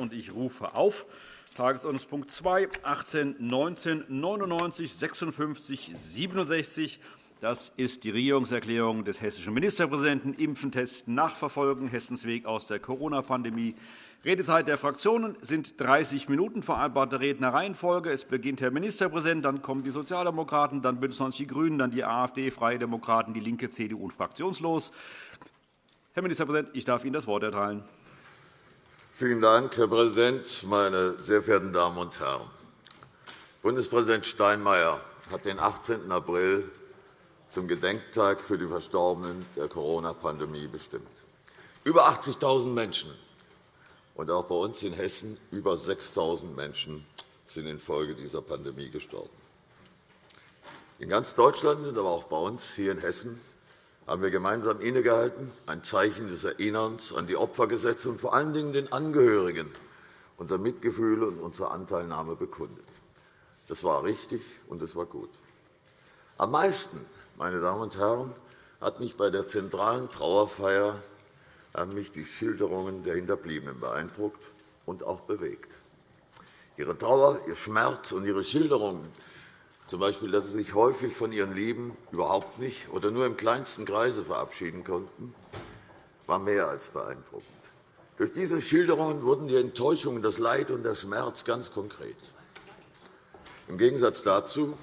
und ich rufe auf Tagesordnungspunkt 2, 18, 19, 99, 56, 67. Das ist die Regierungserklärung des hessischen Ministerpräsidenten. Impfen, Testen, Nachverfolgen. Hessens Weg aus der Corona-Pandemie. Redezeit der Fraktionen sind 30 Minuten. Vereinbarte Rednerreihenfolge. Es beginnt Herr Ministerpräsident, dann kommen die Sozialdemokraten, dann BÜNDNIS 90 die GRÜNEN, dann die AfD, Freie Demokraten, DIE LINKE, CDU und fraktionslos. Herr Ministerpräsident, ich darf Ihnen das Wort erteilen. Vielen Dank, Herr Präsident, meine sehr verehrten Damen und Herren! Bundespräsident Steinmeier hat den 18. April zum Gedenktag für die Verstorbenen der Corona-Pandemie bestimmt. Über 80.000 Menschen und auch bei uns in Hessen über 6.000 Menschen sind infolge dieser Pandemie gestorben. In ganz Deutschland, aber auch bei uns hier in Hessen haben wir gemeinsam innegehalten, ein Zeichen des Erinnerns an die Opfer gesetzt und vor allen Dingen den Angehörigen unser Mitgefühl und unsere Anteilnahme bekundet. Das war richtig und das war gut. Am meisten, meine Damen und Herren, hat mich bei der zentralen Trauerfeier haben mich die Schilderungen der Hinterbliebenen beeindruckt und auch bewegt. Ihre Trauer, ihr Schmerz und ihre Schilderungen z. B. dass sie sich häufig von ihren Lieben überhaupt nicht oder nur im kleinsten Kreise verabschieden konnten, war mehr als beeindruckend. Durch diese Schilderungen wurden die Enttäuschung, das Leid und der Schmerz ganz konkret. Im Gegensatz dazu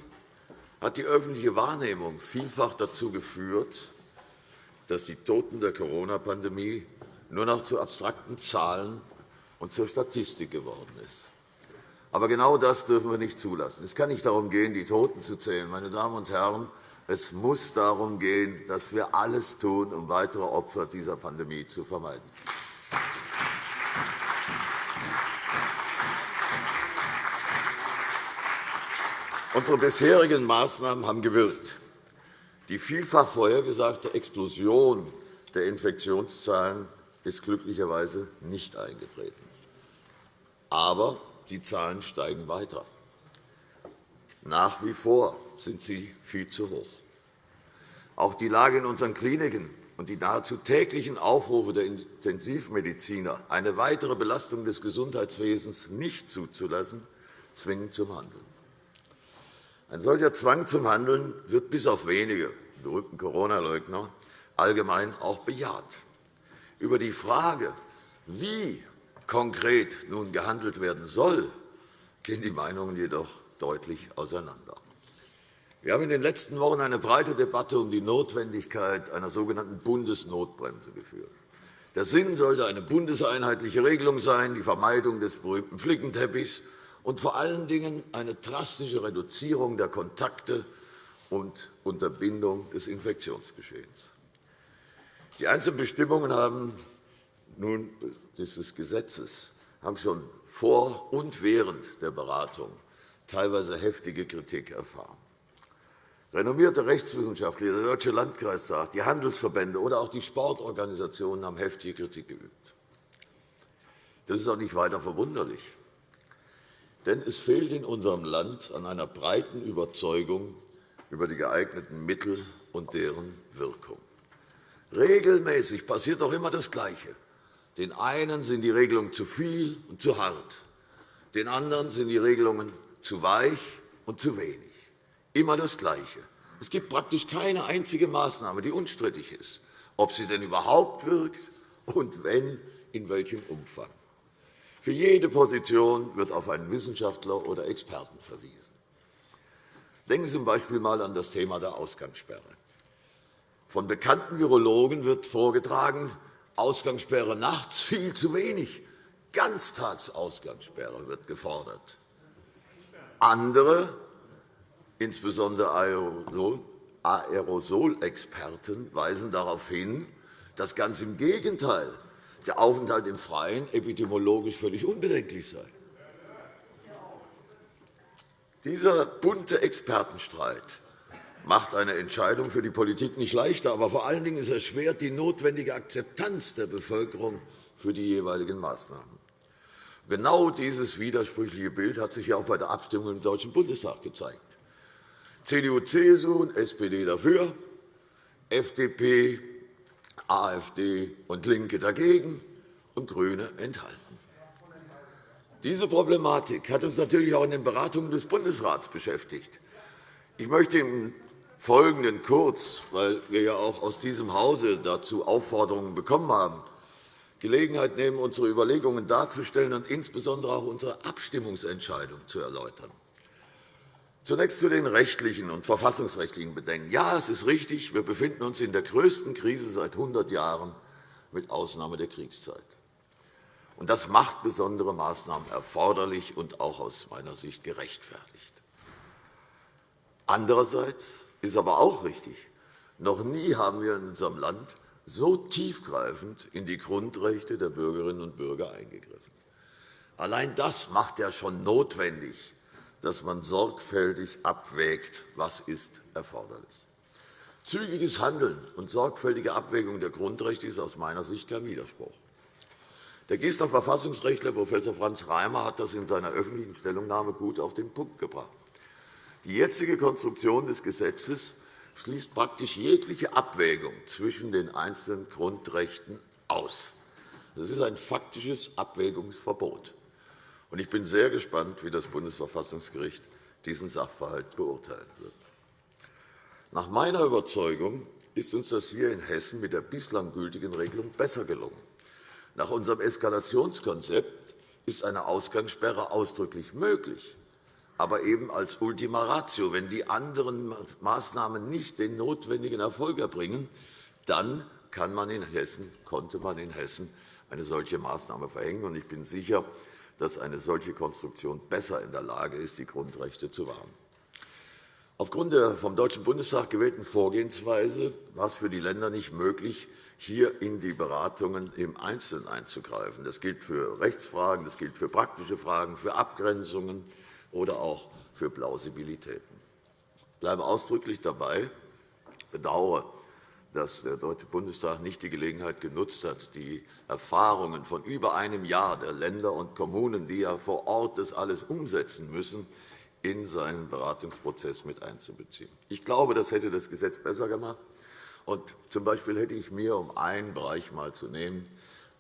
hat die öffentliche Wahrnehmung vielfach dazu geführt, dass die Toten der Corona-Pandemie nur noch zu abstrakten Zahlen und zur Statistik geworden ist. Aber genau das dürfen wir nicht zulassen. Es kann nicht darum gehen, die Toten zu zählen. Meine Damen und Herren, es muss darum gehen, dass wir alles tun, um weitere Opfer dieser Pandemie zu vermeiden. Unsere bisherigen Maßnahmen haben gewirkt. Die vielfach vorhergesagte Explosion der Infektionszahlen ist glücklicherweise nicht eingetreten. Aber die Zahlen steigen weiter. Nach wie vor sind sie viel zu hoch. Auch die Lage in unseren Kliniken und die nahezu täglichen Aufrufe der Intensivmediziner, eine weitere Belastung des Gesundheitswesens nicht zuzulassen, zwingen zum Handeln. Ein solcher Zwang zum Handeln wird bis auf wenige berühmten Corona-Leugner allgemein auch bejaht. Über die Frage, wie konkret nun gehandelt werden soll, gehen die Meinungen jedoch deutlich auseinander. Wir haben in den letzten Wochen eine breite Debatte um die Notwendigkeit einer sogenannten Bundesnotbremse geführt. Der Sinn sollte eine bundeseinheitliche Regelung sein, die Vermeidung des berühmten Flickenteppichs und vor allen Dingen eine drastische Reduzierung der Kontakte und Unterbindung des Infektionsgeschehens. Die einzelnen Bestimmungen haben nun dieses Gesetzes haben schon vor und während der Beratung teilweise heftige Kritik erfahren. Renommierte Rechtswissenschaftler, der Deutsche Landkreistag, die Handelsverbände oder auch die Sportorganisationen haben heftige Kritik geübt. Das ist auch nicht weiter verwunderlich. Denn es fehlt in unserem Land an einer breiten Überzeugung über die geeigneten Mittel und deren Wirkung. Regelmäßig passiert doch immer das Gleiche. Den einen sind die Regelungen zu viel und zu hart. Den anderen sind die Regelungen zu weich und zu wenig. Immer das Gleiche. Es gibt praktisch keine einzige Maßnahme, die unstrittig ist, ob sie denn überhaupt wirkt und wenn, in welchem Umfang. Für jede Position wird auf einen Wissenschaftler oder Experten verwiesen. Denken Sie z. B. einmal an das Thema der Ausgangssperre. Von bekannten Virologen wird vorgetragen, Ausgangssperre nachts viel zu wenig. Ganztagsausgangssperre wird gefordert. Andere, insbesondere Aerosolexperten, weisen darauf hin, dass ganz im Gegenteil der Aufenthalt im Freien epidemiologisch völlig unbedenklich sei. Dieser bunte Expertenstreit macht eine Entscheidung für die Politik nicht leichter, aber vor allen Dingen es erschwert die notwendige Akzeptanz der Bevölkerung für die jeweiligen Maßnahmen. Genau dieses widersprüchliche Bild hat sich auch bei der Abstimmung im Deutschen Bundestag gezeigt. CDU, CSU und SPD dafür, FDP, AfD und LINKE dagegen und GRÜNE enthalten. Diese Problematik hat uns natürlich auch in den Beratungen des Bundesrats beschäftigt. Ich möchte im Folgenden kurz, weil wir ja auch aus diesem Hause dazu Aufforderungen bekommen haben, Gelegenheit nehmen, unsere Überlegungen darzustellen und insbesondere auch unsere Abstimmungsentscheidung zu erläutern. Zunächst zu den rechtlichen und verfassungsrechtlichen Bedenken. Ja, es ist richtig, wir befinden uns in der größten Krise seit 100 Jahren, mit Ausnahme der Kriegszeit. Das macht besondere Maßnahmen erforderlich und auch aus meiner Sicht gerechtfertigt. Andererseits ist aber auch richtig, noch nie haben wir in unserem Land so tiefgreifend in die Grundrechte der Bürgerinnen und Bürger eingegriffen. Allein das macht ja schon notwendig, dass man sorgfältig abwägt, was ist erforderlich. Zügiges Handeln und sorgfältige Abwägung der Grundrechte ist aus meiner Sicht kein Widerspruch. Der Gießener Verfassungsrechtler Prof. Franz Reimer hat das in seiner öffentlichen Stellungnahme gut auf den Punkt gebracht. Die jetzige Konstruktion des Gesetzes schließt praktisch jegliche Abwägung zwischen den einzelnen Grundrechten aus. Das ist ein faktisches Abwägungsverbot. Ich bin sehr gespannt, wie das Bundesverfassungsgericht diesen Sachverhalt beurteilen wird. Nach meiner Überzeugung ist uns das hier in Hessen mit der bislang gültigen Regelung besser gelungen. Nach unserem Eskalationskonzept ist eine Ausgangssperre ausdrücklich möglich, aber eben als Ultima Ratio. Wenn die anderen Maßnahmen nicht den notwendigen Erfolg erbringen, dann kann man in Hessen, konnte man in Hessen eine solche Maßnahme verhängen. Ich bin sicher, dass eine solche Konstruktion besser in der Lage ist, die Grundrechte zu wahren. Aufgrund der vom Deutschen Bundestag gewählten Vorgehensweise war es für die Länder nicht möglich, hier in die Beratungen im Einzelnen einzugreifen. Das gilt für Rechtsfragen, das gilt für praktische Fragen, für Abgrenzungen oder auch für Plausibilitäten. Ich bleibe ausdrücklich dabei, bedauere, dass der Deutsche Bundestag nicht die Gelegenheit genutzt hat, die Erfahrungen von über einem Jahr der Länder und Kommunen, die ja vor Ort das alles umsetzen müssen, in seinen Beratungsprozess mit einzubeziehen. Ich glaube, das hätte das Gesetz besser gemacht. Und zum Beispiel hätte ich mir, um einen Bereich mal zu nehmen,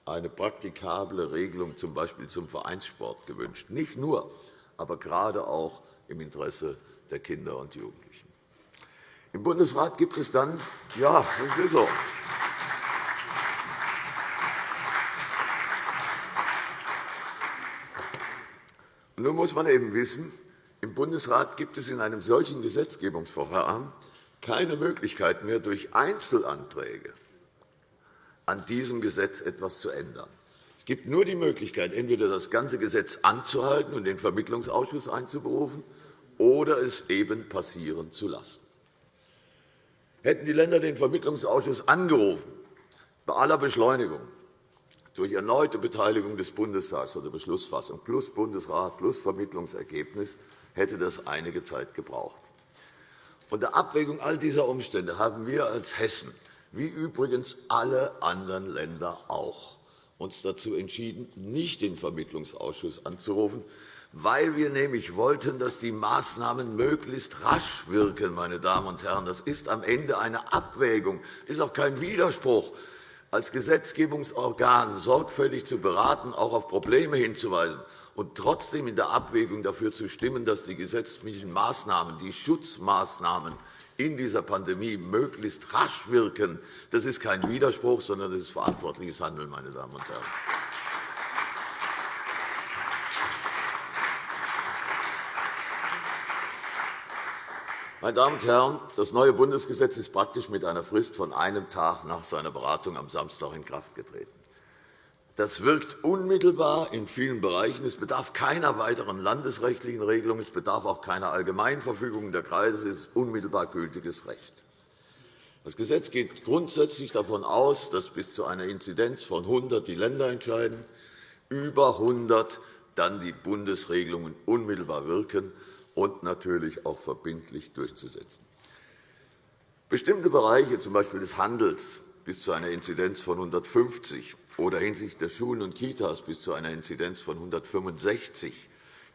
eine praktikable Regelung z. B. zum Vereinssport gewünscht. Nicht nur, aber gerade auch im Interesse der Kinder und Jugendlichen. Im Bundesrat gibt es dann, ja, das ist so. Nun muss man eben wissen, im Bundesrat gibt es in einem solchen Gesetzgebungsverfahren keine Möglichkeit mehr, durch Einzelanträge an diesem Gesetz etwas zu ändern. Gibt nur die Möglichkeit, entweder das ganze Gesetz anzuhalten und den Vermittlungsausschuss einzuberufen oder es eben passieren zu lassen. Hätten die Länder den Vermittlungsausschuss angerufen, bei aller Beschleunigung, durch erneute Beteiligung des Bundestags oder Beschlussfassung plus Bundesrat plus Vermittlungsergebnis, hätte das einige Zeit gebraucht. Unter Abwägung all dieser Umstände haben wir als Hessen, wie übrigens alle anderen Länder auch, uns dazu entschieden, nicht den Vermittlungsausschuss anzurufen, weil wir nämlich wollten, dass die Maßnahmen möglichst rasch wirken. Meine Damen und Herren. Das ist am Ende eine Abwägung, ist auch kein Widerspruch, als Gesetzgebungsorgan sorgfältig zu beraten, auch auf Probleme hinzuweisen und trotzdem in der Abwägung dafür zu stimmen, dass die gesetzlichen Maßnahmen, die Schutzmaßnahmen in dieser Pandemie möglichst rasch wirken. Das ist kein Widerspruch, sondern das ist verantwortliches Handeln, meine Damen und Herren. Meine Damen und Herren, das neue Bundesgesetz ist praktisch mit einer Frist von einem Tag nach seiner Beratung am Samstag in Kraft getreten. Das wirkt unmittelbar in vielen Bereichen. Es bedarf keiner weiteren landesrechtlichen Regelung. Es bedarf auch keiner Allgemeinverfügung der Kreise. Es ist unmittelbar gültiges Recht. Das Gesetz geht grundsätzlich davon aus, dass bis zu einer Inzidenz von 100 die Länder entscheiden, über 100 dann die Bundesregelungen unmittelbar wirken und natürlich auch verbindlich durchzusetzen. Bestimmte Bereiche, z. B. des Handels, bis zu einer Inzidenz von 150 oder hinsichtlich der Schulen und Kitas bis zu einer Inzidenz von 165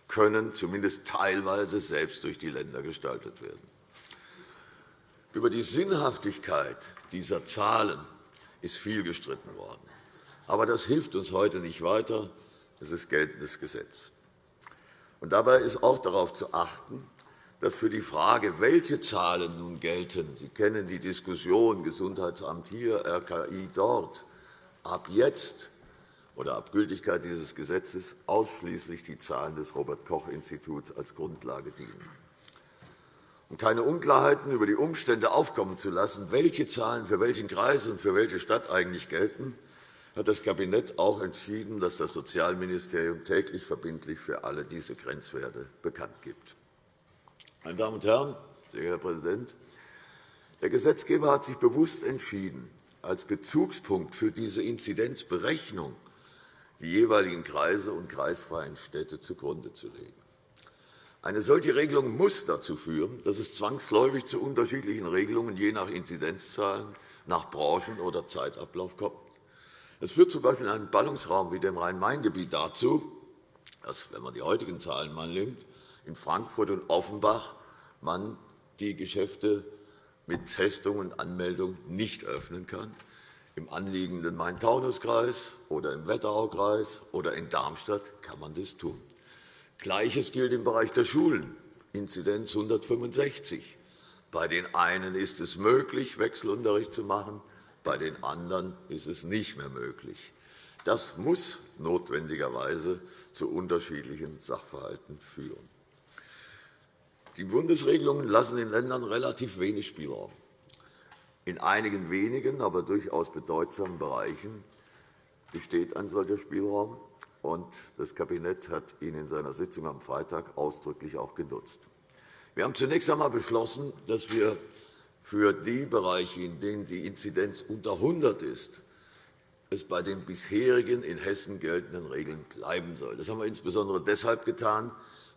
können zumindest teilweise selbst durch die Länder gestaltet werden. Über die Sinnhaftigkeit dieser Zahlen ist viel gestritten worden. Aber das hilft uns heute nicht weiter. Es ist geltendes Gesetz. Und dabei ist auch darauf zu achten, dass für die Frage, welche Zahlen nun gelten, Sie kennen die Diskussion Gesundheitsamt hier, RKI dort, ab jetzt oder ab Gültigkeit dieses Gesetzes ausschließlich die Zahlen des Robert-Koch-Instituts als Grundlage dienen. Um keine Unklarheiten über die Umstände aufkommen zu lassen, welche Zahlen für welchen Kreis und für welche Stadt eigentlich gelten, hat das Kabinett auch entschieden, dass das Sozialministerium täglich verbindlich für alle diese Grenzwerte bekannt gibt. Meine Damen und Herren, sehr Herr Präsident, der Gesetzgeber hat sich bewusst entschieden, als Bezugspunkt für diese Inzidenzberechnung die jeweiligen Kreise und kreisfreien Städte zugrunde zu legen. Eine solche Regelung muss dazu führen, dass es zwangsläufig zu unterschiedlichen Regelungen je nach Inzidenzzahlen, nach Branchen oder Zeitablauf kommt. Es führt z. B. in einem Ballungsraum wie dem Rhein-Main-Gebiet dazu, dass, wenn man die heutigen Zahlen mal nimmt, in Frankfurt und Offenbach man die Geschäfte mit Testung und Anmeldung nicht öffnen kann, im anliegenden Main-Taunus-Kreis oder im Wetteraukreis oder in Darmstadt kann man das tun. Gleiches gilt im Bereich der Schulen, Inzidenz 165. Bei den einen ist es möglich, Wechselunterricht zu machen, bei den anderen ist es nicht mehr möglich. Das muss notwendigerweise zu unterschiedlichen Sachverhalten führen. Die Bundesregelungen lassen den Ländern relativ wenig Spielraum. In einigen wenigen, aber durchaus bedeutsamen Bereichen besteht ein solcher Spielraum, und das Kabinett hat ihn in seiner Sitzung am Freitag ausdrücklich auch genutzt. Wir haben zunächst einmal beschlossen, dass wir für die Bereiche, in denen die Inzidenz unter 100 ist, es bei den bisherigen in Hessen geltenden Regeln bleiben soll. Das haben wir insbesondere deshalb getan,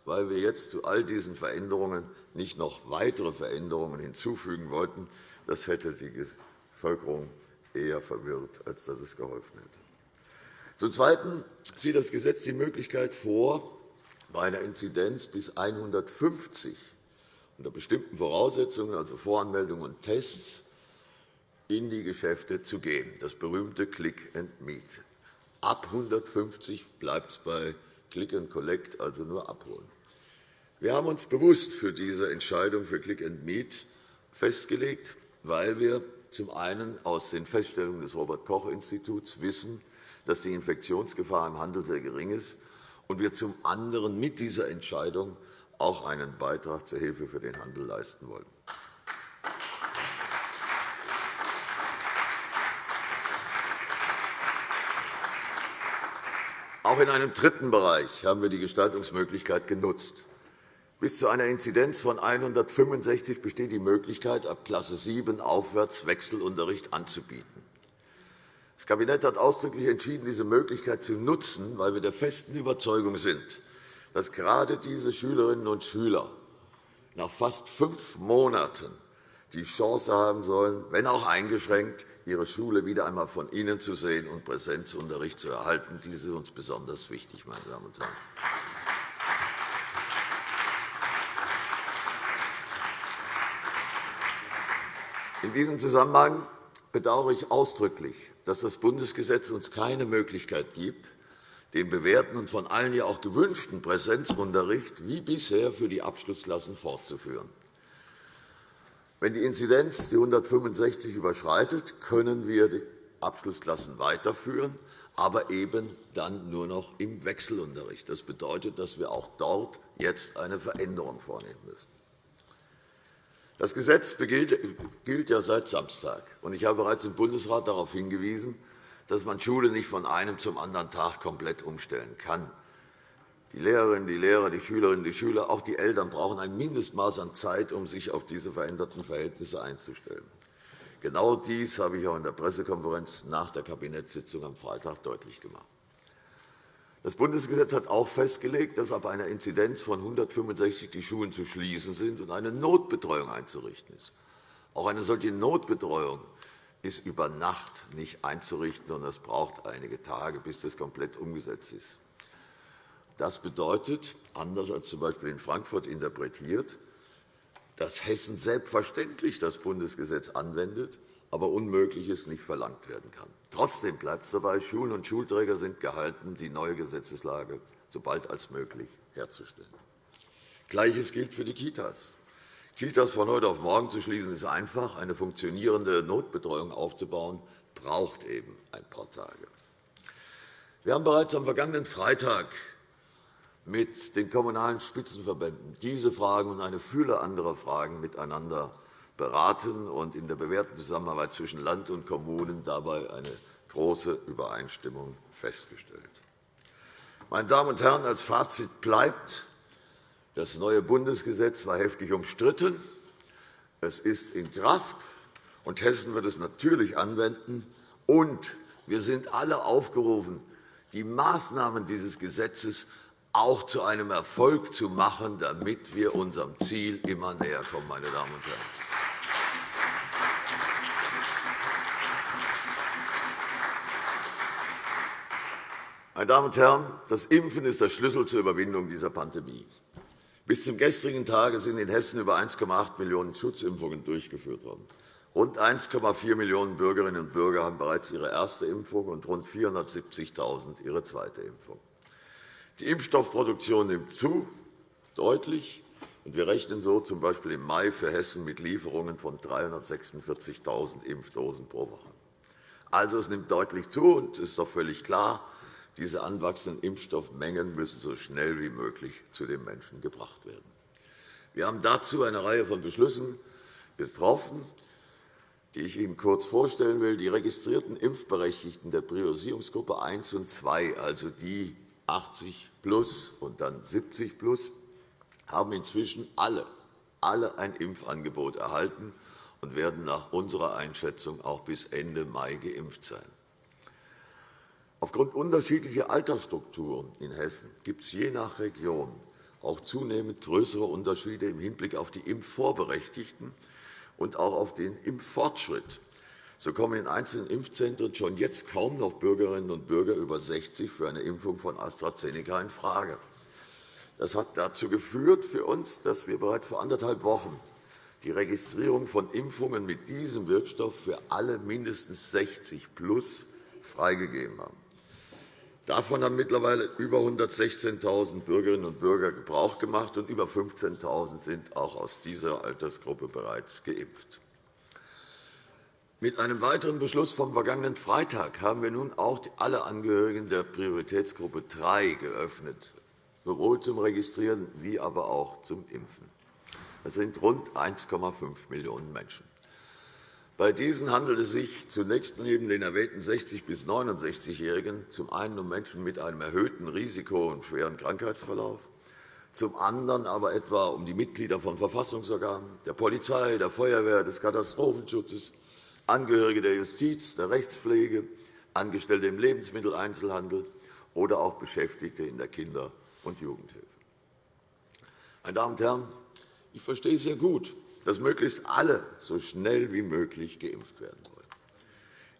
weil wir jetzt zu all diesen Veränderungen nicht noch weitere Veränderungen hinzufügen wollten, das hätte die Bevölkerung eher verwirrt, als dass es geholfen hätte. Zum Zweiten sieht das Gesetz die Möglichkeit vor, bei einer Inzidenz bis 150 unter bestimmten Voraussetzungen, also Voranmeldung und Tests, in die Geschäfte zu gehen, das berühmte Click and Meet. Ab 150 bleibt es bei Click and Collect, also nur abholen. Wir haben uns bewusst für diese Entscheidung für Click and Meet festgelegt weil wir zum einen aus den Feststellungen des Robert-Koch-Instituts wissen, dass die Infektionsgefahr im Handel sehr gering ist, und wir zum anderen mit dieser Entscheidung auch einen Beitrag zur Hilfe für den Handel leisten wollen. Auch in einem dritten Bereich haben wir die Gestaltungsmöglichkeit genutzt. Bis zu einer Inzidenz von 165 besteht die Möglichkeit, ab Klasse 7 aufwärts Wechselunterricht anzubieten. Das Kabinett hat ausdrücklich entschieden, diese Möglichkeit zu nutzen, weil wir der festen Überzeugung sind, dass gerade diese Schülerinnen und Schüler nach fast fünf Monaten die Chance haben sollen, wenn auch eingeschränkt, ihre Schule wieder einmal von Ihnen zu sehen und Präsenzunterricht zu erhalten. Dies ist uns besonders wichtig, meine Damen und Herren. In diesem Zusammenhang bedauere ich ausdrücklich, dass das Bundesgesetz uns keine Möglichkeit gibt, den bewährten und von allen ja auch gewünschten Präsenzunterricht wie bisher für die Abschlussklassen fortzuführen. Wenn die Inzidenz die 165 überschreitet, können wir die Abschlussklassen weiterführen, aber eben dann nur noch im Wechselunterricht. Das bedeutet, dass wir auch dort jetzt eine Veränderung vornehmen müssen. Das Gesetz gilt ja seit Samstag. Ich habe bereits im Bundesrat darauf hingewiesen, dass man Schule nicht von einem zum anderen Tag komplett umstellen kann. Die Lehrerinnen, die Lehrer, die Schülerinnen, die Schüler, auch die Eltern brauchen ein Mindestmaß an Zeit, um sich auf diese veränderten Verhältnisse einzustellen. Genau dies habe ich auch in der Pressekonferenz nach der Kabinettssitzung am Freitag deutlich gemacht. Das Bundesgesetz hat auch festgelegt, dass ab einer Inzidenz von 165 die Schulen zu schließen sind und eine Notbetreuung einzurichten ist. Auch eine solche Notbetreuung ist über Nacht nicht einzurichten, und es braucht einige Tage, bis das komplett umgesetzt ist. Das bedeutet, anders als z. B. in Frankfurt interpretiert, dass Hessen selbstverständlich das Bundesgesetz anwendet, aber Unmögliches nicht verlangt werden kann. Trotzdem bleibt es dabei, Schulen und Schulträger sind gehalten, die neue Gesetzeslage so bald als möglich herzustellen. Gleiches gilt für die Kitas. Kitas von heute auf morgen zu schließen, ist einfach. Eine funktionierende Notbetreuung aufzubauen, braucht eben ein paar Tage. Wir haben bereits am vergangenen Freitag mit den Kommunalen Spitzenverbänden diese Fragen und eine Fülle anderer Fragen miteinander beraten und in der bewährten Zusammenarbeit zwischen Land und Kommunen dabei eine große Übereinstimmung festgestellt. Meine Damen und Herren, als Fazit bleibt, das neue Bundesgesetz war heftig umstritten. Es ist in Kraft, und Hessen wird es natürlich anwenden. Und wir sind alle aufgerufen, die Maßnahmen dieses Gesetzes auch zu einem Erfolg zu machen, damit wir unserem Ziel immer näher kommen. Meine Damen und Herren. Meine Damen und Herren, das Impfen ist der Schlüssel zur Überwindung dieser Pandemie. Bis zum gestrigen Tage sind in Hessen über 1,8 Millionen Schutzimpfungen durchgeführt worden. Rund 1,4 Millionen Bürgerinnen und Bürger haben bereits ihre erste Impfung und rund 470.000 ihre zweite Impfung. Die Impfstoffproduktion nimmt zu, deutlich, und wir rechnen so z. B. im Mai für Hessen mit Lieferungen von 346.000 Impfdosen pro Woche. Also, es nimmt deutlich zu, und es ist doch völlig klar, diese anwachsenden Impfstoffmengen müssen so schnell wie möglich zu den Menschen gebracht werden. Wir haben dazu eine Reihe von Beschlüssen getroffen, die ich Ihnen kurz vorstellen will. Die registrierten Impfberechtigten der Priorisierungsgruppe 1 und 2, also die 80 plus und dann 70 plus, haben inzwischen alle, alle ein Impfangebot erhalten und werden nach unserer Einschätzung auch bis Ende Mai geimpft sein. Aufgrund unterschiedlicher Altersstrukturen in Hessen gibt es je nach Region auch zunehmend größere Unterschiede im Hinblick auf die Impfvorberechtigten und auch auf den Impffortschritt. So kommen in einzelnen Impfzentren schon jetzt kaum noch Bürgerinnen und Bürger über 60 für eine Impfung von AstraZeneca in Frage. Das hat dazu geführt für uns, dass wir bereits vor anderthalb Wochen die Registrierung von Impfungen mit diesem Wirkstoff für alle mindestens 60 plus freigegeben haben. Davon haben mittlerweile über 116.000 Bürgerinnen und Bürger Gebrauch gemacht, und über 15.000 sind auch aus dieser Altersgruppe bereits geimpft. Mit einem weiteren Beschluss vom vergangenen Freitag haben wir nun auch alle Angehörigen der Prioritätsgruppe 3 geöffnet, sowohl zum Registrieren wie aber auch zum Impfen. Das sind rund 1,5 Millionen Menschen. Bei diesen handelt es sich zunächst neben den erwähnten 60- bis 69-Jährigen zum einen um Menschen mit einem erhöhten Risiko und schweren Krankheitsverlauf, zum anderen aber etwa um die Mitglieder von Verfassungsorganen, der Polizei, der Feuerwehr, des Katastrophenschutzes, Angehörige der Justiz, der Rechtspflege, Angestellte im Lebensmitteleinzelhandel oder auch Beschäftigte in der Kinder- und Jugendhilfe. Meine Damen und Herren, ich verstehe sehr gut, dass möglichst alle so schnell wie möglich geimpft werden wollen.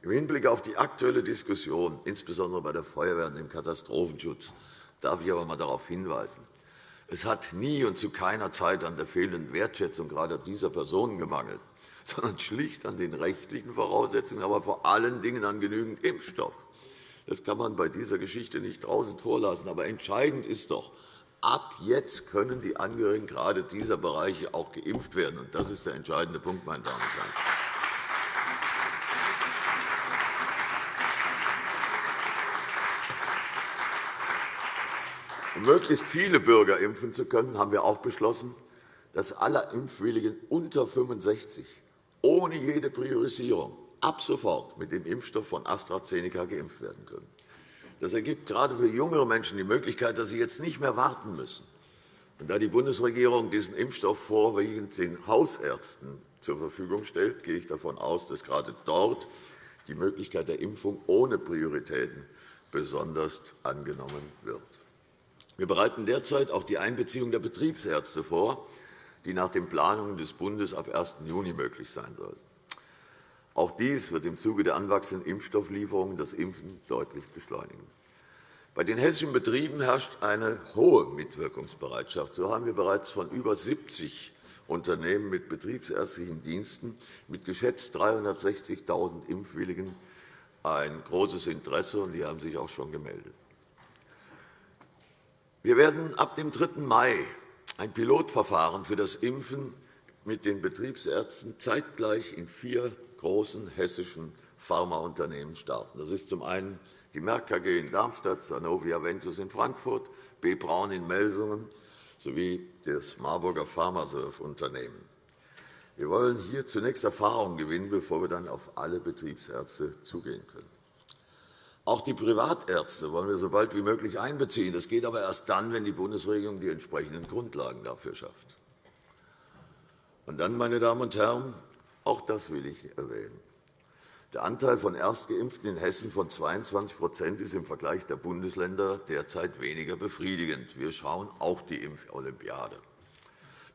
Im Hinblick auf die aktuelle Diskussion, insbesondere bei der Feuerwehr und dem Katastrophenschutz, darf ich aber einmal darauf hinweisen. Es hat nie und zu keiner Zeit an der fehlenden Wertschätzung gerade dieser Personen gemangelt, sondern schlicht an den rechtlichen Voraussetzungen, aber vor allen Dingen an genügend Impfstoff. Das kann man bei dieser Geschichte nicht draußen vorlassen. Aber entscheidend ist doch, Ab jetzt können die Angehörigen gerade dieser Bereiche auch geimpft werden. Das ist der entscheidende Punkt, meine Damen und Herren. Um möglichst viele Bürger impfen zu können, haben wir auch beschlossen, dass alle Impfwilligen unter 65 ohne jede Priorisierung ab sofort mit dem Impfstoff von AstraZeneca geimpft werden können. Das ergibt gerade für jüngere Menschen die Möglichkeit, dass sie jetzt nicht mehr warten müssen. Und da die Bundesregierung diesen Impfstoff vorwiegend den Hausärzten zur Verfügung stellt, gehe ich davon aus, dass gerade dort die Möglichkeit der Impfung ohne Prioritäten besonders angenommen wird. Wir bereiten derzeit auch die Einbeziehung der Betriebsärzte vor, die nach den Planungen des Bundes ab 1. Juni möglich sein soll. Auch dies wird im Zuge der anwachsenden Impfstofflieferungen das Impfen deutlich beschleunigen. Bei den hessischen Betrieben herrscht eine hohe Mitwirkungsbereitschaft. So haben wir bereits von über 70 Unternehmen mit betriebsärztlichen Diensten mit geschätzt 360.000 Impfwilligen ein großes Interesse, und die haben sich auch schon gemeldet. Wir werden ab dem 3. Mai ein Pilotverfahren für das Impfen mit den Betriebsärzten zeitgleich in vier großen hessischen Pharmaunternehmen starten. Das ist zum einen die Merck KG in Darmstadt, Sanofi Aventus in Frankfurt, B. Braun in Melsungen sowie das Marburger Pharmasurf-Unternehmen. Wir wollen hier zunächst Erfahrung gewinnen, bevor wir dann auf alle Betriebsärzte zugehen können. Auch die Privatärzte wollen wir so bald wie möglich einbeziehen. Das geht aber erst dann, wenn die Bundesregierung die entsprechenden Grundlagen dafür schafft. Und dann, meine Damen und Herren, auch das will ich erwähnen. Der Anteil von Erstgeimpften in Hessen von 22% ist im Vergleich der Bundesländer derzeit weniger befriedigend. Wir schauen auch die Impfolympiade.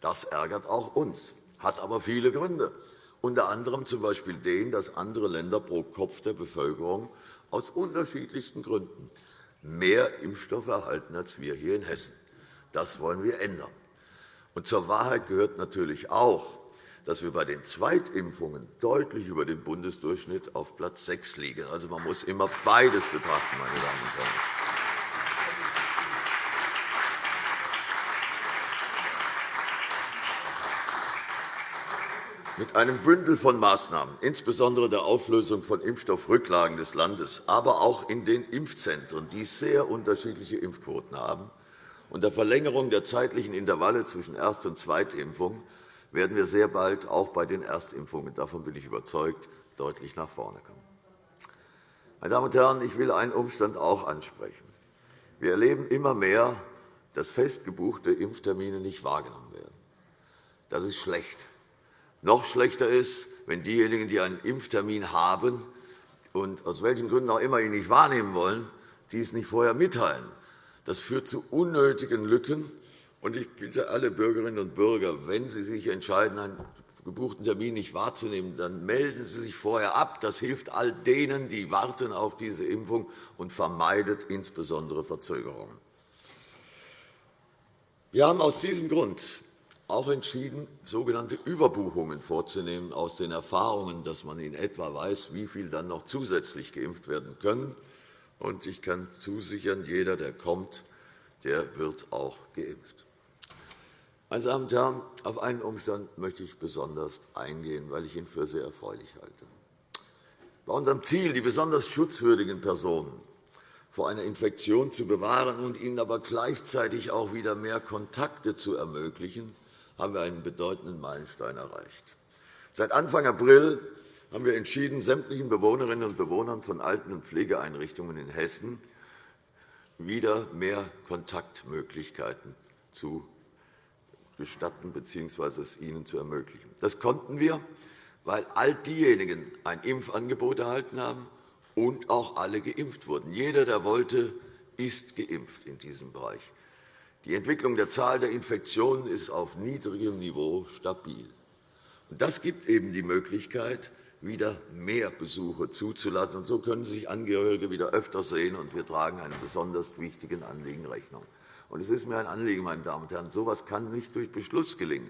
Das ärgert auch uns, hat aber viele Gründe, unter anderem z.B. den, dass andere Länder pro Kopf der Bevölkerung aus unterschiedlichsten Gründen mehr Impfstoffe erhalten als wir hier in Hessen. Das wollen wir ändern. Und zur Wahrheit gehört natürlich auch, dass wir bei den Zweitimpfungen deutlich über dem Bundesdurchschnitt auf Platz 6 liegen. Also, man muss immer beides betrachten, meine Damen und Herren. Mit einem Bündel von Maßnahmen, insbesondere der Auflösung von Impfstoffrücklagen des Landes, aber auch in den Impfzentren, die sehr unterschiedliche Impfquoten haben, und der Verlängerung der zeitlichen Intervalle zwischen Erst- und Zweitimpfung werden wir sehr bald auch bei den Erstimpfungen, davon bin ich überzeugt, deutlich nach vorne kommen. Meine Damen und Herren, ich will einen Umstand auch ansprechen. Wir erleben immer mehr, dass festgebuchte Impftermine nicht wahrgenommen werden. Das ist schlecht. Noch schlechter ist, wenn diejenigen, die einen Impftermin haben und aus welchen Gründen auch immer ihn nicht wahrnehmen wollen, dies nicht vorher mitteilen. Das führt zu unnötigen Lücken und ich bitte alle Bürgerinnen und Bürger, wenn Sie sich entscheiden, einen gebuchten Termin nicht wahrzunehmen, dann melden Sie sich vorher ab. Das hilft all denen, die warten auf diese Impfung und vermeidet insbesondere Verzögerungen. Wir haben aus diesem Grund auch entschieden, sogenannte Überbuchungen vorzunehmen aus den Erfahrungen, dass man in etwa weiß, wie viel dann noch zusätzlich geimpft werden können. Und ich kann zusichern, jeder, der kommt, der wird auch geimpft. Meine Damen und Herren, auf einen Umstand möchte ich besonders eingehen, weil ich ihn für sehr erfreulich halte. Bei unserem Ziel, die besonders schutzwürdigen Personen vor einer Infektion zu bewahren und ihnen aber gleichzeitig auch wieder mehr Kontakte zu ermöglichen, haben wir einen bedeutenden Meilenstein erreicht. Seit Anfang April haben wir entschieden, sämtlichen Bewohnerinnen und Bewohnern von Alten- und Pflegeeinrichtungen in Hessen wieder mehr Kontaktmöglichkeiten zu gestatten bzw. es ihnen zu ermöglichen. Das konnten wir, weil all diejenigen ein Impfangebot erhalten haben und auch alle geimpft wurden. Jeder, der wollte, ist geimpft in diesem Bereich. Die Entwicklung der Zahl der Infektionen ist auf niedrigem Niveau stabil. Das gibt eben die Möglichkeit, wieder mehr Besuche zuzulassen. So können sich Angehörige wieder öfter sehen, und wir tragen einem besonders wichtigen Anliegen Rechnung. Und es ist mir ein Anliegen, meine Damen und Herren, so etwas kann nicht durch Beschluss gelingen.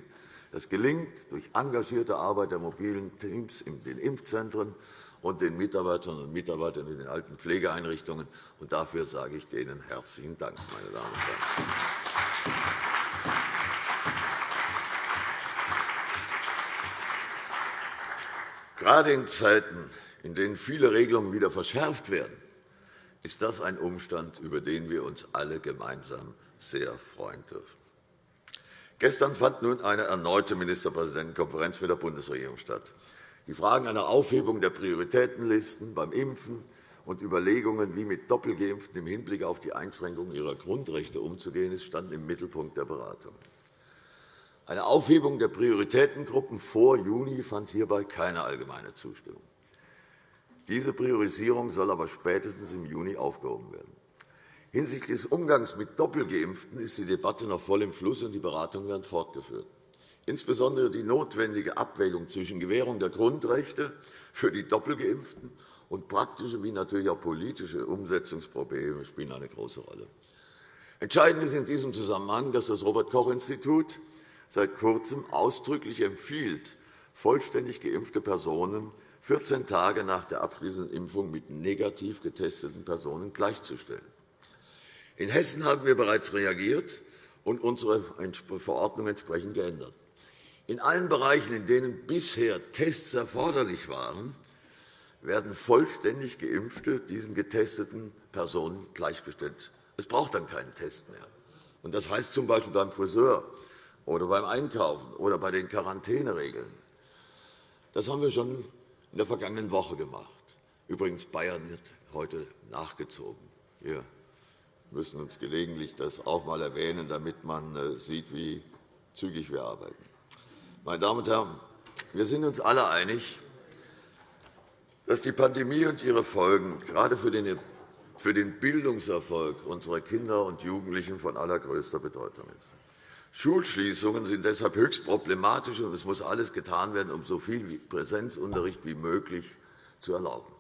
Das gelingt durch engagierte Arbeit der mobilen Teams in den Impfzentren und den Mitarbeiterinnen und Mitarbeitern in den alten Pflegeeinrichtungen. Und dafür sage ich denen herzlichen Dank, meine Damen und Herren. Gerade in Zeiten, in denen viele Regelungen wieder verschärft werden, ist das ein Umstand, über den wir uns alle gemeinsam sehr freuen dürfen. Gestern fand nun eine erneute Ministerpräsidentenkonferenz mit der Bundesregierung statt. Die Fragen einer Aufhebung der Prioritätenlisten beim Impfen und Überlegungen, wie mit Doppelgeimpften im Hinblick auf die Einschränkung ihrer Grundrechte umzugehen ist, standen im Mittelpunkt der Beratung. Eine Aufhebung der Prioritätengruppen vor Juni fand hierbei keine allgemeine Zustimmung. Diese Priorisierung soll aber spätestens im Juni aufgehoben werden. Hinsichtlich des Umgangs mit Doppelgeimpften ist die Debatte noch voll im Fluss, und die Beratungen werden fortgeführt. Insbesondere die notwendige Abwägung zwischen Gewährung der Grundrechte für die Doppelgeimpften und praktische wie natürlich auch politische Umsetzungsprobleme spielen eine große Rolle. Entscheidend ist in diesem Zusammenhang, dass das Robert-Koch-Institut seit Kurzem ausdrücklich empfiehlt, vollständig geimpfte Personen 14 Tage nach der abschließenden Impfung mit negativ getesteten Personen gleichzustellen. In Hessen haben wir bereits reagiert und unsere Verordnung entsprechend geändert. In allen Bereichen, in denen bisher Tests erforderlich waren, werden vollständig Geimpfte diesen getesteten Personen gleichgestellt. Es braucht dann keinen Test mehr. Das heißt z. B. beim Friseur oder beim Einkaufen oder bei den Quarantäneregeln. Das haben wir schon in der vergangenen Woche gemacht. Übrigens, Bayern wird heute nachgezogen. Wir müssen uns gelegentlich das auch einmal erwähnen, damit man äh, sieht, wie zügig wir arbeiten. Meine Damen und Herren, wir sind uns alle einig, dass die Pandemie und ihre Folgen gerade für den Bildungserfolg unserer Kinder und Jugendlichen von allergrößter Bedeutung ist. Schulschließungen sind deshalb höchst problematisch, und es muss alles getan werden, um so viel Präsenzunterricht wie möglich zu erlauben.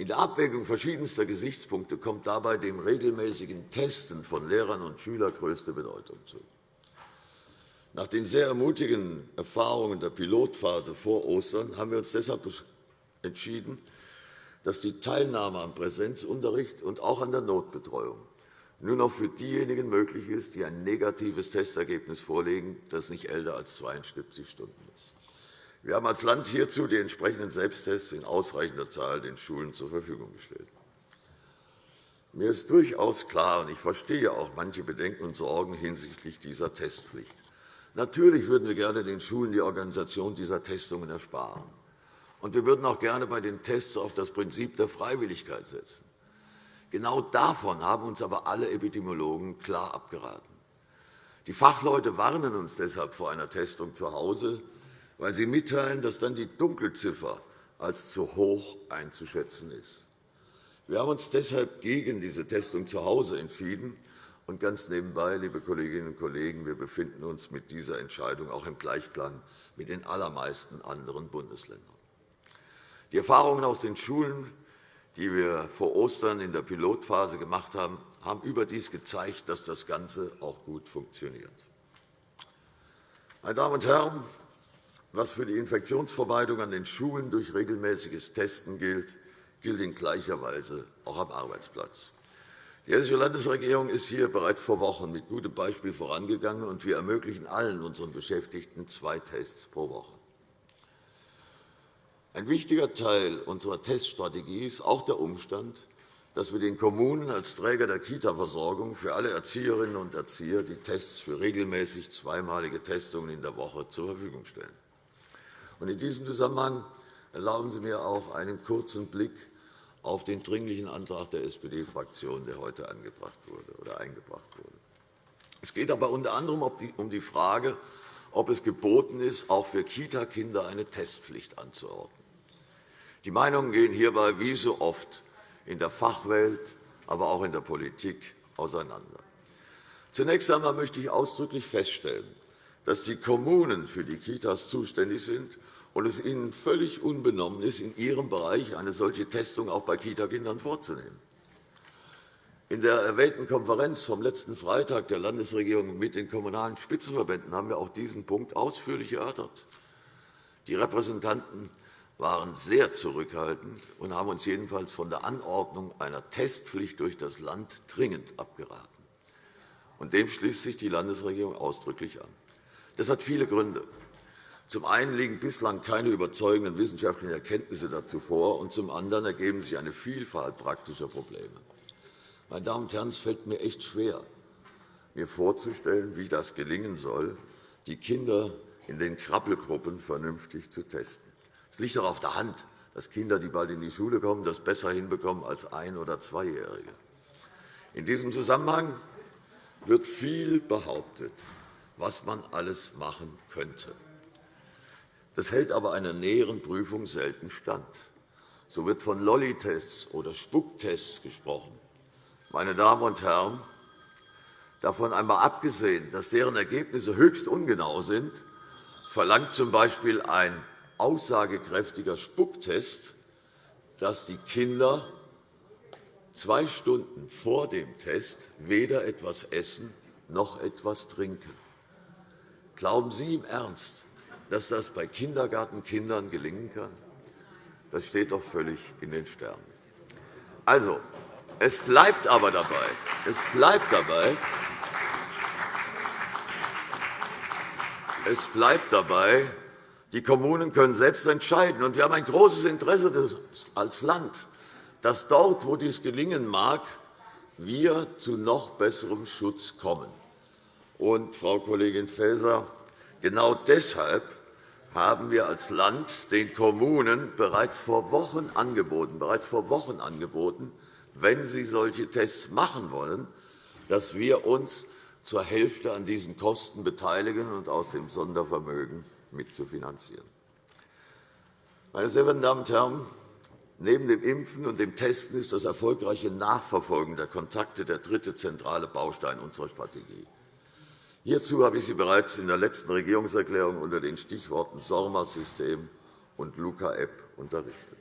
In der Abwägung verschiedenster Gesichtspunkte kommt dabei dem regelmäßigen Testen von Lehrern und Schülern größte Bedeutung zu. Nach den sehr ermutigenden Erfahrungen der Pilotphase vor Ostern haben wir uns deshalb entschieden, dass die Teilnahme am Präsenzunterricht und auch an der Notbetreuung nur noch für diejenigen möglich ist, die ein negatives Testergebnis vorlegen, das nicht älter als 72 Stunden ist. Wir haben als Land hierzu die entsprechenden Selbsttests in ausreichender Zahl den Schulen zur Verfügung gestellt. Mir ist durchaus klar, und ich verstehe auch manche Bedenken und Sorgen hinsichtlich dieser Testpflicht. Natürlich würden wir gerne den Schulen die Organisation dieser Testungen ersparen. Und wir würden auch gerne bei den Tests auf das Prinzip der Freiwilligkeit setzen. Genau davon haben uns aber alle Epidemiologen klar abgeraten. Die Fachleute warnen uns deshalb vor einer Testung zu Hause, weil sie mitteilen, dass dann die Dunkelziffer als zu hoch einzuschätzen ist. Wir haben uns deshalb gegen diese Testung zu Hause entschieden. Und ganz nebenbei, liebe Kolleginnen und Kollegen, wir befinden uns mit dieser Entscheidung auch im Gleichklang mit den allermeisten anderen Bundesländern. Die Erfahrungen aus den Schulen, die wir vor Ostern in der Pilotphase gemacht haben, haben überdies gezeigt, dass das Ganze auch gut funktioniert. Meine Damen und Herren, was für die Infektionsvermeidung an den Schulen durch regelmäßiges Testen gilt, gilt in gleicher Weise auch am Arbeitsplatz. Die Hessische Landesregierung ist hier bereits vor Wochen mit gutem Beispiel vorangegangen, und wir ermöglichen allen unseren Beschäftigten zwei Tests pro Woche. Ein wichtiger Teil unserer Teststrategie ist auch der Umstand, dass wir den Kommunen als Träger der Kita-Versorgung für alle Erzieherinnen und Erzieher die Tests für regelmäßig zweimalige Testungen in der Woche zur Verfügung stellen. In diesem Zusammenhang erlauben Sie mir auch einen kurzen Blick auf den Dringlichen Antrag der SPD-Fraktion, der heute angebracht wurde, oder eingebracht wurde. Es geht aber unter anderem um die Frage, ob es geboten ist, auch für Kita-Kinder eine Testpflicht anzuordnen. Die Meinungen gehen hierbei wie so oft in der Fachwelt, aber auch in der Politik auseinander. Zunächst einmal möchte ich ausdrücklich feststellen, dass die Kommunen für die Kitas zuständig sind und es ihnen völlig unbenommen ist, in ihrem Bereich eine solche Testung auch bei Kitakindern vorzunehmen. In der erwähnten Konferenz vom letzten Freitag der Landesregierung mit den Kommunalen Spitzenverbänden haben wir auch diesen Punkt ausführlich erörtert. Die Repräsentanten waren sehr zurückhaltend und haben uns jedenfalls von der Anordnung einer Testpflicht durch das Land dringend abgeraten. Dem schließt sich die Landesregierung ausdrücklich an. Das hat viele Gründe. Zum einen liegen bislang keine überzeugenden wissenschaftlichen Erkenntnisse dazu vor, und zum anderen ergeben sich eine Vielfalt praktischer Probleme. Meine Damen und Herren, es fällt mir echt schwer, mir vorzustellen, wie das gelingen soll, die Kinder in den Krabbelgruppen vernünftig zu testen. Es liegt doch auf der Hand, dass Kinder, die bald in die Schule kommen, das besser hinbekommen als Ein- oder Zweijährige. In diesem Zusammenhang wird viel behauptet, was man alles machen könnte. Das hält aber einer näheren Prüfung selten stand. So wird von Lolli-Tests oder Spucktests gesprochen. Meine Damen und Herren, davon einmal abgesehen, dass deren Ergebnisse höchst ungenau sind, verlangt z. B. ein aussagekräftiger Spucktest, dass die Kinder zwei Stunden vor dem Test weder etwas essen noch etwas trinken. Glauben Sie im Ernst, dass das bei Kindergartenkindern gelingen kann? Das steht doch völlig in den Sternen. Also, es bleibt aber dabei, es bleibt dabei, es bleibt dabei, die Kommunen können selbst entscheiden. Und wir haben ein großes Interesse als Land, dass dort, wo dies gelingen mag, wir zu noch besserem Schutz kommen. Und, Frau Kollegin Faeser, genau deshalb haben wir als Land den Kommunen bereits vor Wochen angeboten, bereits vor Wochen angeboten, wenn sie solche Tests machen wollen, dass wir uns zur Hälfte an diesen Kosten beteiligen und aus dem Sondervermögen mitzufinanzieren. Meine sehr verehrten Damen und Herren, neben dem Impfen und dem Testen ist das erfolgreiche Nachverfolgen der Kontakte der dritte zentrale Baustein unserer Strategie. Hierzu habe ich Sie bereits in der letzten Regierungserklärung unter den Stichworten SORMA-System und Luca-App unterrichtet.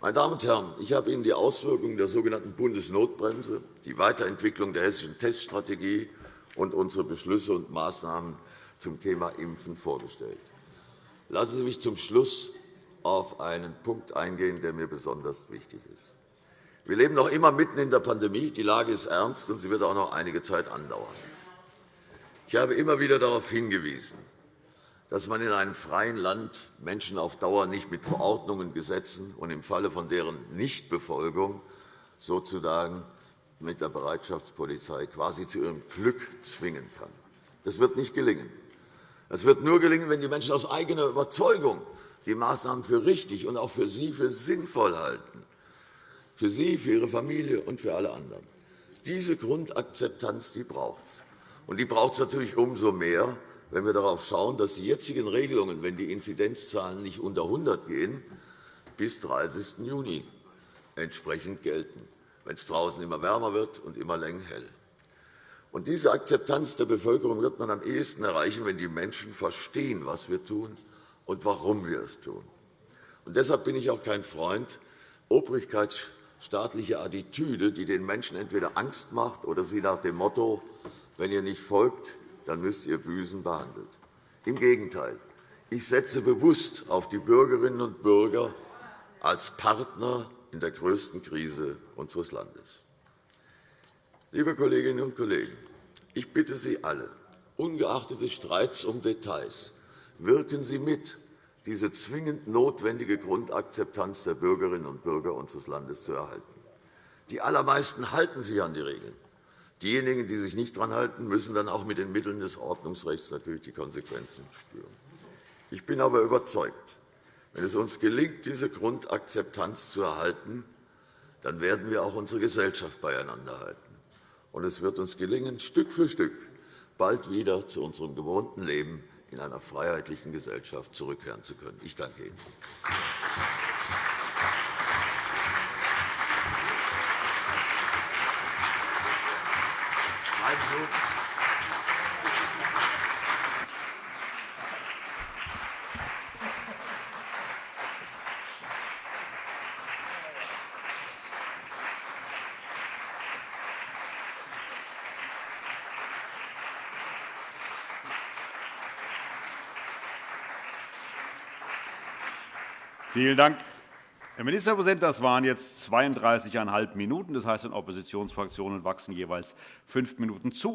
Meine Damen und Herren, ich habe Ihnen die Auswirkungen der sogenannten Bundesnotbremse, die Weiterentwicklung der hessischen Teststrategie und unsere Beschlüsse und Maßnahmen zum Thema Impfen vorgestellt. Lassen Sie mich zum Schluss auf einen Punkt eingehen, der mir besonders wichtig ist. Wir leben noch immer mitten in der Pandemie. Die Lage ist ernst, und sie wird auch noch einige Zeit andauern. Ich habe immer wieder darauf hingewiesen, dass man in einem freien Land Menschen auf Dauer nicht mit Verordnungen, Gesetzen und im Falle von deren Nichtbefolgung sozusagen mit der Bereitschaftspolizei quasi zu ihrem Glück zwingen kann. Das wird nicht gelingen. Das wird nur gelingen, wenn die Menschen aus eigener Überzeugung die Maßnahmen für richtig und auch für sie für sinnvoll halten, für sie, für ihre Familie und für alle anderen. Diese Grundakzeptanz die braucht es. Und die braucht es natürlich umso mehr, wenn wir darauf schauen, dass die jetzigen Regelungen, wenn die Inzidenzzahlen nicht unter 100 gehen, bis 30. Juni entsprechend gelten, wenn es draußen immer wärmer wird und immer länger hell. Und diese Akzeptanz der Bevölkerung wird man am ehesten erreichen, wenn die Menschen verstehen, was wir tun und warum wir es tun. Und deshalb bin ich auch kein Freund obrigkeitsstaatlicher Attitüde, die den Menschen entweder Angst macht oder sie nach dem Motto, wenn ihr nicht folgt, dann müsst ihr büßen behandelt. Im Gegenteil. Ich setze bewusst auf die Bürgerinnen und Bürger als Partner in der größten Krise unseres Landes. Liebe Kolleginnen und Kollegen, ich bitte Sie alle, ungeachtet des Streits um Details, wirken Sie mit, diese zwingend notwendige Grundakzeptanz der Bürgerinnen und Bürger unseres Landes zu erhalten. Die allermeisten halten sich an die Regeln. Diejenigen, die sich nicht daran halten, müssen dann auch mit den Mitteln des Ordnungsrechts natürlich die Konsequenzen spüren. Ich bin aber überzeugt, wenn es uns gelingt, diese Grundakzeptanz zu erhalten, dann werden wir auch unsere Gesellschaft beieinander halten. Und es wird uns gelingen, Stück für Stück bald wieder zu unserem gewohnten Leben in einer freiheitlichen Gesellschaft zurückkehren zu können. Ich danke Ihnen. Vielen Dank, Herr Ministerpräsident. Das waren jetzt 32,5 Minuten. Das heißt, den Oppositionsfraktionen wachsen jeweils fünf Minuten zu.